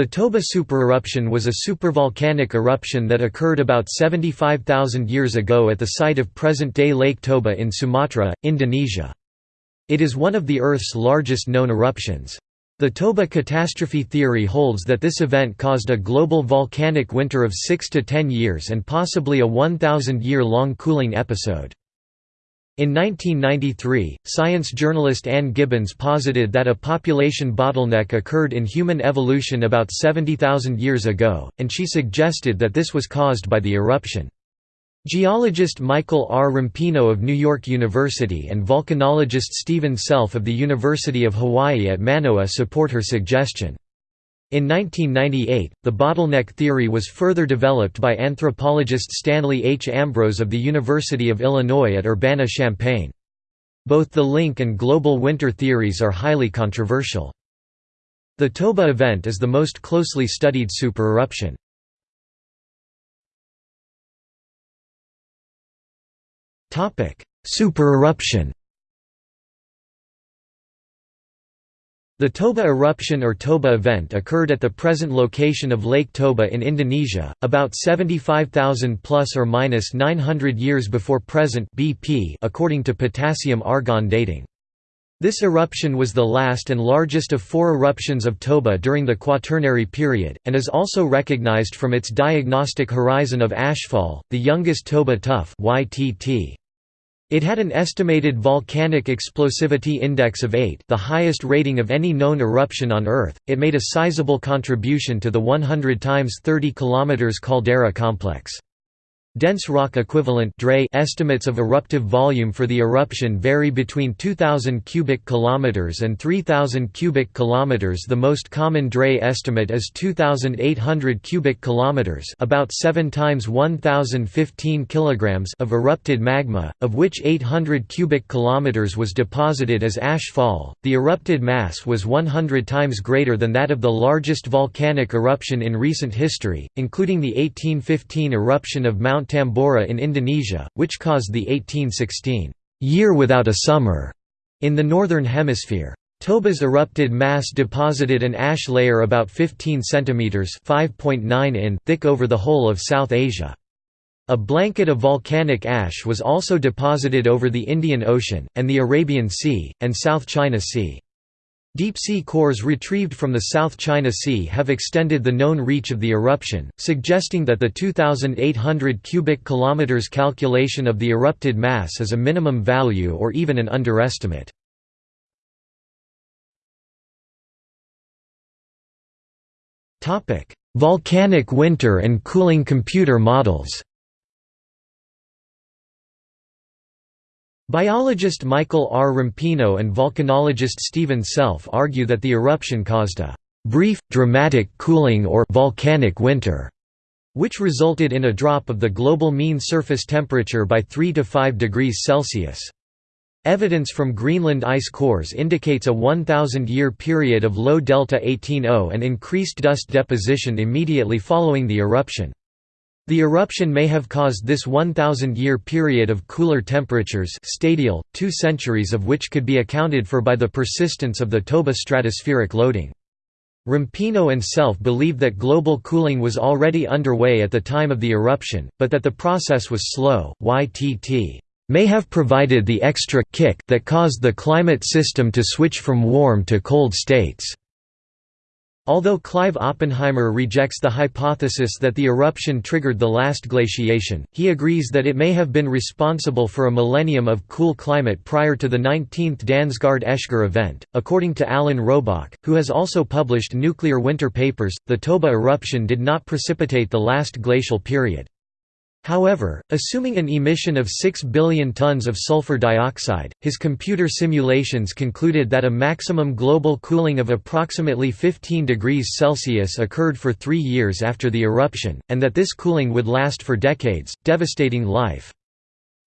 The Toba supereruption was a supervolcanic eruption that occurred about 75,000 years ago at the site of present-day Lake Toba in Sumatra, Indonesia. It is one of the Earth's largest known eruptions. The Toba catastrophe theory holds that this event caused a global volcanic winter of 6 to 10 years and possibly a 1,000-year-long cooling episode. In 1993, science journalist Ann Gibbons posited that a population bottleneck occurred in human evolution about 70,000 years ago, and she suggested that this was caused by the eruption. Geologist Michael R. Rampino of New York University and volcanologist Stephen Self of the University of Hawaii at Manoa support her suggestion. In 1998, the bottleneck theory was further developed by anthropologist Stanley H. Ambrose of the University of Illinois at Urbana-Champaign. Both the link and global winter theories are highly controversial. The Toba event is the most closely studied supereruption. Supereruption The Toba eruption or Toba event occurred at the present location of Lake Toba in Indonesia, about 75,000 plus or minus 900 years before present BP according to potassium-argon dating. This eruption was the last and largest of four eruptions of Toba during the Quaternary period, and is also recognized from its diagnostic horizon of ashfall, the youngest Toba tuff YTT. It had an estimated volcanic explosivity index of 8 the highest rating of any known eruption on Earth. It made a sizable contribution to the 100 times 30 km caldera complex. Dense rock equivalent estimates of eruptive volume for the eruption vary between 2000 cubic kilometers and 3000 cubic kilometers. The most common DRE estimate is 2800 cubic kilometers, about 7 times 1015 kilograms of erupted magma, of which 800 cubic kilometers was deposited as ash fall. The erupted mass was 100 times greater than that of the largest volcanic eruption in recent history, including the 1815 eruption of Mount Mount Tambora in Indonesia, which caused the 1816 year without a summer in the northern hemisphere. Toba's erupted mass deposited an ash layer about 15 centimeters (5.9 in) thick over the whole of South Asia. A blanket of volcanic ash was also deposited over the Indian Ocean, and the Arabian Sea, and South China Sea. Deep-sea cores retrieved from the South China Sea have extended the known reach of the eruption, suggesting that the 2,800 cubic kilometers calculation of the erupted mass is a minimum value or even an underestimate. Volcanic winter and cooling computer models Biologist Michael R. Rampino and volcanologist Stephen Self argue that the eruption caused a brief, dramatic cooling or volcanic winter, which resulted in a drop of the global mean surface temperature by 3 to 5 degrees Celsius. Evidence from Greenland ice cores indicates a 1,000-year period of low delta 18O and increased dust deposition immediately following the eruption. The eruption may have caused this 1,000-year period of cooler temperatures stadial, two centuries of which could be accounted for by the persistence of the Toba stratospheric loading. Rampino and Self believe that global cooling was already underway at the time of the eruption, but that the process was slow. YTT may have provided the extra kick that caused the climate system to switch from warm to cold states. Although Clive Oppenheimer rejects the hypothesis that the eruption triggered the last glaciation, he agrees that it may have been responsible for a millennium of cool climate prior to the 19th Dansgaard-Oeschger event. According to Alan Robock, who has also published nuclear winter papers, the Toba eruption did not precipitate the last glacial period. However, assuming an emission of 6 billion tons of sulfur dioxide, his computer simulations concluded that a maximum global cooling of approximately 15 degrees Celsius occurred for three years after the eruption, and that this cooling would last for decades, devastating life.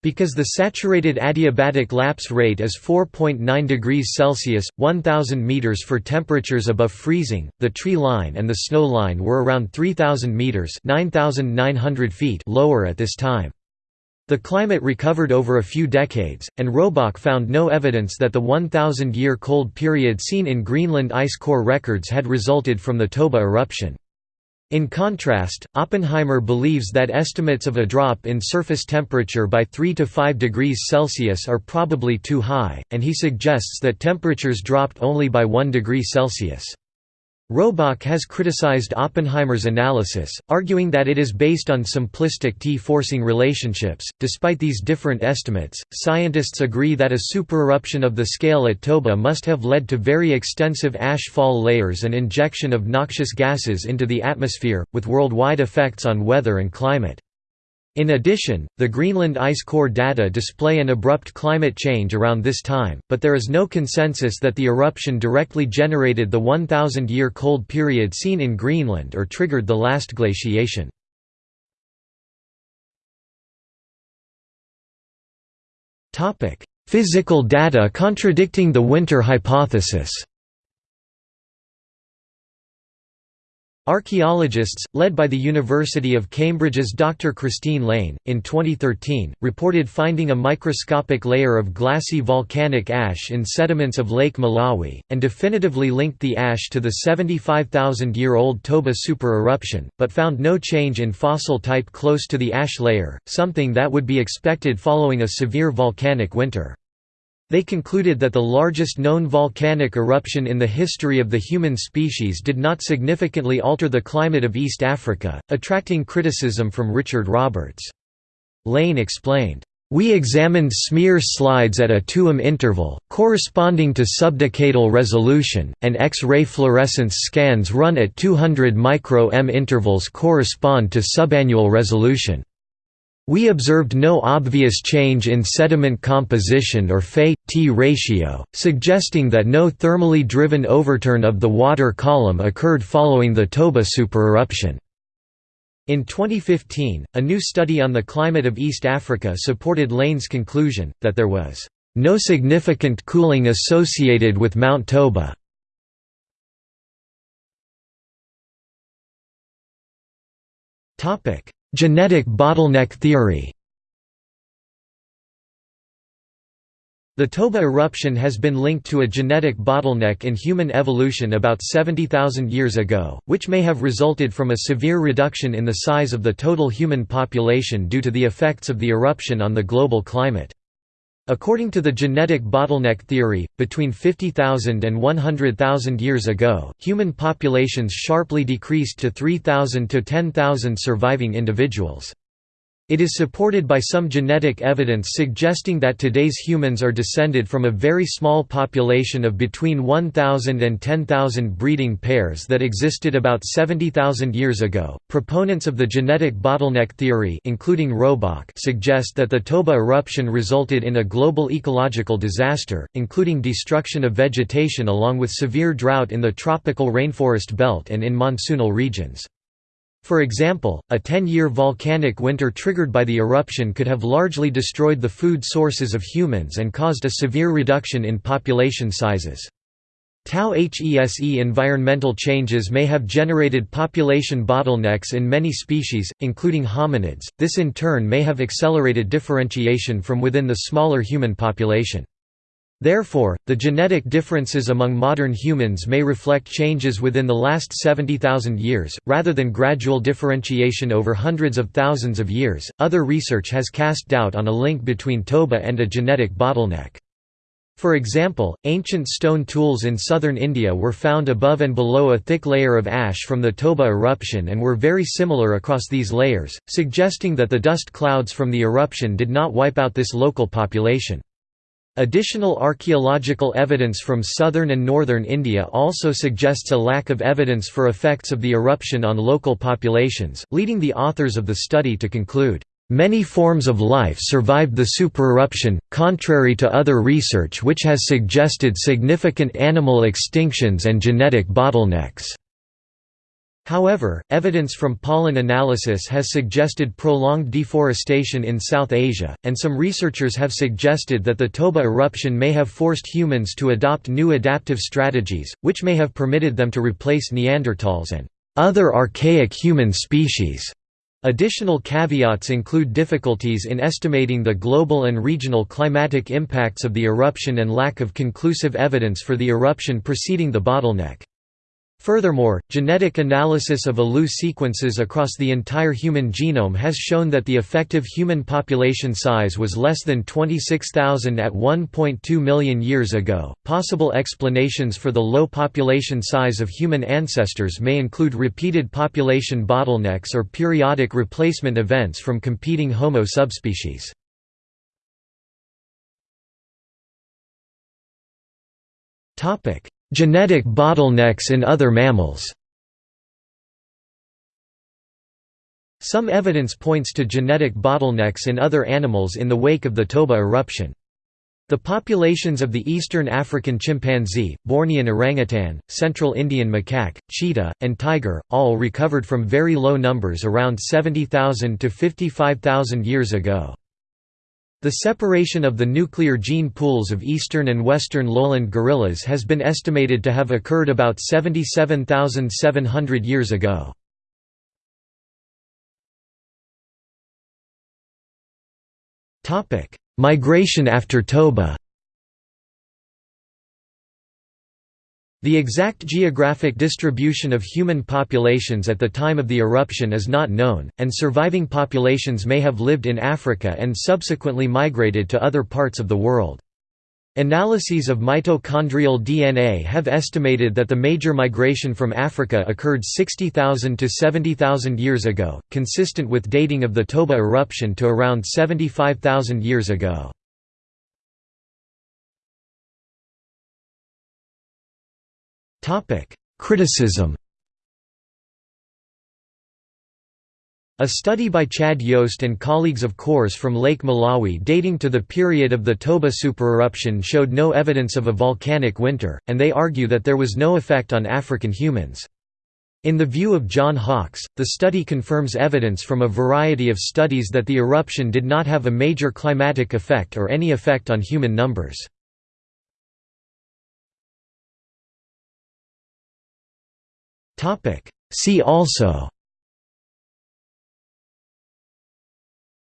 Because the saturated adiabatic lapse rate is 4.9 degrees Celsius, 1000 meters for temperatures above freezing, the tree line and the snow line were around 3000 meters, 9900 feet lower at this time. The climate recovered over a few decades, and Robock found no evidence that the 1,000-year cold period seen in Greenland ice core records had resulted from the Toba eruption. In contrast, Oppenheimer believes that estimates of a drop in surface temperature by 3 to 5 degrees Celsius are probably too high, and he suggests that temperatures dropped only by 1 degree Celsius. Robock has criticized Oppenheimer's analysis, arguing that it is based on simplistic T-forcing relationships. Despite these different estimates, scientists agree that a supereruption of the scale at Toba must have led to very extensive ash fall layers and injection of noxious gases into the atmosphere, with worldwide effects on weather and climate. In addition, the Greenland ice core data display an abrupt climate change around this time, but there is no consensus that the eruption directly generated the 1,000-year cold period seen in Greenland or triggered the last glaciation. Physical data contradicting the winter hypothesis Archaeologists, led by the University of Cambridge's Dr. Christine Lane, in 2013, reported finding a microscopic layer of glassy volcanic ash in sediments of Lake Malawi, and definitively linked the ash to the 75,000-year-old Toba supereruption, but found no change in fossil type close to the ash layer, something that would be expected following a severe volcanic winter. They concluded that the largest known volcanic eruption in the history of the human species did not significantly alter the climate of East Africa, attracting criticism from Richard Roberts. Lane explained, we examined smear slides at a 2m interval, corresponding to subdecadal resolution, and X-ray fluorescence scans run at 200 micro-m intervals correspond to subannual resolution. We observed no obvious change in sediment composition or Fe-T ratio, suggesting that no thermally driven overturn of the water column occurred following the Toba supereruption. In 2015, a new study on the climate of East Africa supported Lane's conclusion, that there was no significant cooling associated with Mount Toba. Topic: Genetic bottleneck theory The Toba eruption has been linked to a genetic bottleneck in human evolution about 70,000 years ago, which may have resulted from a severe reduction in the size of the total human population due to the effects of the eruption on the global climate. According to the genetic bottleneck theory, between 50,000 and 100,000 years ago, human populations sharply decreased to 3,000 to 10,000 surviving individuals. It is supported by some genetic evidence suggesting that today's humans are descended from a very small population of between 1,000 and 10,000 breeding pairs that existed about 70,000 years ago. Proponents of the genetic bottleneck theory, including Robock, suggest that the Toba eruption resulted in a global ecological disaster, including destruction of vegetation along with severe drought in the tropical rainforest belt and in monsoonal regions. For example, a 10-year volcanic winter triggered by the eruption could have largely destroyed the food sources of humans and caused a severe reduction in population sizes. Tau HESE environmental changes may have generated population bottlenecks in many species, including hominids, this in turn may have accelerated differentiation from within the smaller human population. Therefore, the genetic differences among modern humans may reflect changes within the last 70,000 years, rather than gradual differentiation over hundreds of thousands of years. Other research has cast doubt on a link between Toba and a genetic bottleneck. For example, ancient stone tools in southern India were found above and below a thick layer of ash from the Toba eruption and were very similar across these layers, suggesting that the dust clouds from the eruption did not wipe out this local population. Additional archaeological evidence from southern and northern India also suggests a lack of evidence for effects of the eruption on local populations, leading the authors of the study to conclude, "...many forms of life survived the supereruption, contrary to other research which has suggested significant animal extinctions and genetic bottlenecks." However, evidence from pollen analysis has suggested prolonged deforestation in South Asia, and some researchers have suggested that the Toba eruption may have forced humans to adopt new adaptive strategies, which may have permitted them to replace Neanderthals and other archaic human species. Additional caveats include difficulties in estimating the global and regional climatic impacts of the eruption and lack of conclusive evidence for the eruption preceding the bottleneck. Furthermore, genetic analysis of ALU sequences across the entire human genome has shown that the effective human population size was less than 26,000 at 1.2 million years ago. Possible explanations for the low population size of human ancestors may include repeated population bottlenecks or periodic replacement events from competing Homo subspecies. Topic: Genetic bottlenecks in other mammals Some evidence points to genetic bottlenecks in other animals in the wake of the Toba eruption. The populations of the eastern African chimpanzee, Bornean orangutan, central Indian macaque, cheetah, and tiger, all recovered from very low numbers around 70,000 to 55,000 years ago. The separation of the nuclear gene pools of eastern and western lowland gorillas has been estimated to have occurred about 77,700 years ago. Migration after Toba The exact geographic distribution of human populations at the time of the eruption is not known, and surviving populations may have lived in Africa and subsequently migrated to other parts of the world. Analyses of mitochondrial DNA have estimated that the major migration from Africa occurred 60,000 to 70,000 years ago, consistent with dating of the Toba eruption to around 75,000 years ago. Topic: Criticism. A study by Chad Yost and colleagues of CORS from Lake Malawi dating to the period of the Toba supereruption showed no evidence of a volcanic winter, and they argue that there was no effect on African humans. In the view of John Hawks, the study confirms evidence from a variety of studies that the eruption did not have a major climatic effect or any effect on human numbers. See also.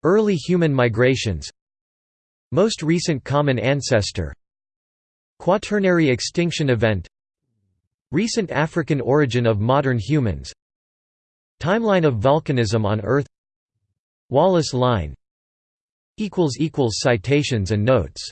Early human migrations. Most recent common ancestor. Quaternary extinction event. Recent African origin of modern humans. Timeline of volcanism on Earth. Wallace line. Citations and notes